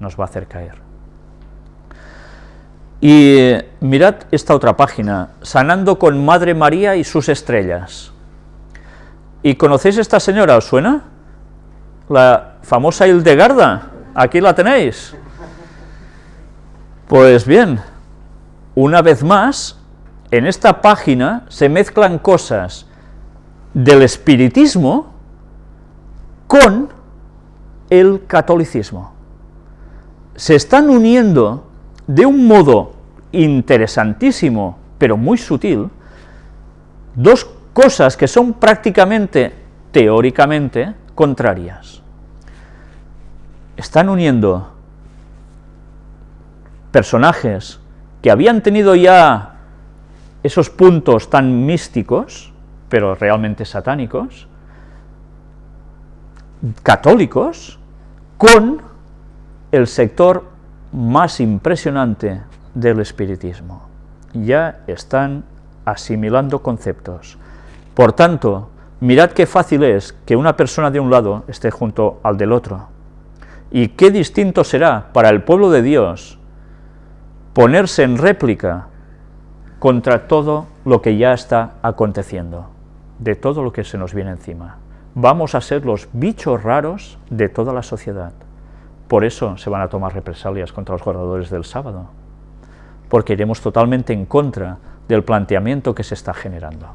nos va a hacer caer. Y eh, mirad esta otra página, Sanando con Madre María y sus estrellas. ¿Y conocéis esta señora, os suena? La famosa Hildegarda, aquí la tenéis. Pues bien, una vez más, en esta página se mezclan cosas del espiritismo con el catolicismo. Se están uniendo de un modo interesantísimo, pero muy sutil, dos cosas que son prácticamente, teóricamente, contrarias. Están uniendo personajes que habían tenido ya esos puntos tan místicos, pero realmente satánicos, católicos, con el sector más impresionante del espiritismo. Ya están asimilando conceptos. Por tanto, mirad qué fácil es que una persona de un lado esté junto al del otro. Y qué distinto será para el pueblo de Dios ponerse en réplica contra todo lo que ya está aconteciendo, de todo lo que se nos viene encima. Vamos a ser los bichos raros de toda la sociedad. Por eso se van a tomar represalias contra los guardadores del sábado, porque iremos totalmente en contra del planteamiento que se está generando.